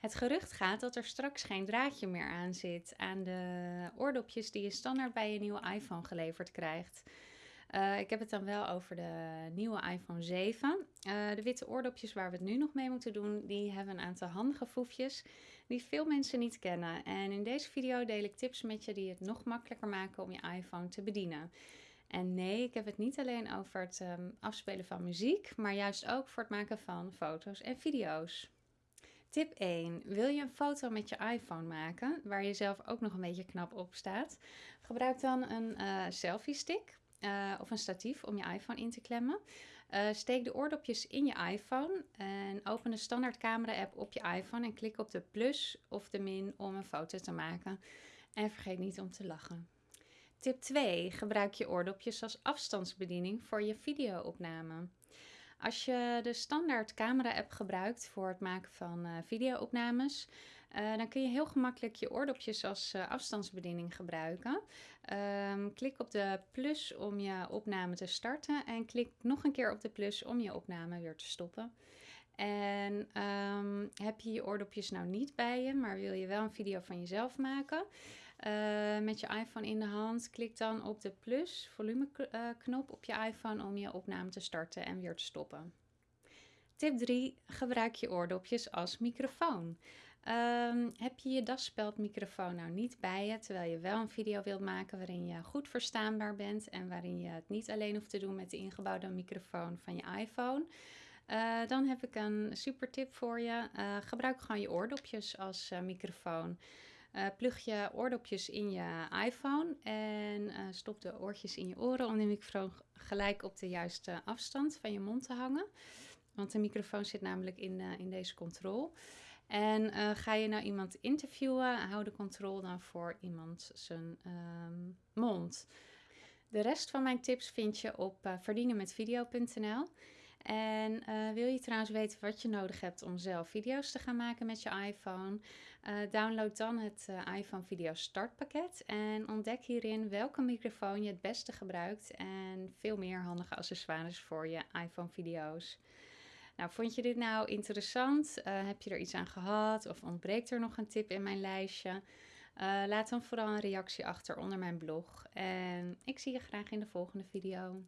Het gerucht gaat dat er straks geen draadje meer aan zit aan de oordopjes die je standaard bij je nieuwe iPhone geleverd krijgt. Uh, ik heb het dan wel over de nieuwe iPhone 7. Uh, eh, de witte oordopjes waar we het nu nog mee moeten doen, die hebben een aantal handige foefjes die veel mensen niet kennen. En in deze video deel ik tips met je die het nog makkelijker maken om je iPhone te bedienen. En nee, ik heb het niet alleen over het um, afspelen van muziek, maar juist ook voor het maken van foto's en video's. Tip 1. Wil je een foto met je iPhone maken, waar je zelf ook nog een beetje knap op staat? Gebruik dan een uh, selfie stick. Uh, of een statief om je iPhone in te klemmen. Uh, steek de oordopjes in je iPhone en open de standaard camera app op je iPhone en klik op de plus of de min om een foto te maken. En vergeet niet om te lachen. Tip 2. Gebruik je oordopjes als afstandsbediening voor je videoopname. Als je de standaard camera-app gebruikt voor het maken van uh, videoopnames, uh, dan kun je heel gemakkelijk je oordopjes als uh, afstandsbediening gebruiken. Um, klik op de plus om je opname te starten en klik nog een keer op de plus om je opname weer te stoppen. En um, heb je je oordopjes nou niet bij je, maar wil je wel een video van jezelf maken? Uh, met je iPhone in de hand, klik dan op de plus volume knop op je iPhone om je opname te starten en weer te stoppen. Tip 3. Gebruik je oordopjes als microfoon. Um, heb je je daspeldmicrofoon nou niet bij je, terwijl je wel een video wilt maken waarin je goed verstaanbaar bent en waarin je het niet alleen hoeft te doen met de ingebouwde microfoon van je iPhone? Uh, dan heb ik een super tip voor je. Uh, gebruik gewoon je oordopjes als uh, microfoon. plug je oordopjes in je iPhone en stop de oortjes in je oren om de microfoon gelijk op de juiste afstand van je mond te hangen. Want de microfoon zit namelijk in, in deze controle. En ga je nou iemand interviewen, hou de controle dan voor iemand zijn um, mond. De rest van mijn tips vind je op verdienenmetvideo.nl. En uh, wil je trouwens weten wat je nodig hebt om zelf video's te gaan maken met je iPhone? Uh, download dan het uh, iPhone Video Startpakket en ontdek hierin welke microfoon je het beste gebruikt en veel meer handige accessoires voor je iPhone video's. Nou, vond je dit nou interessant? heb je er iets aan gehad of ontbreekt er nog een tip in mijn lijstje? laat dan vooral een reactie achter onder mijn blog en ik zie je graag in de volgende video.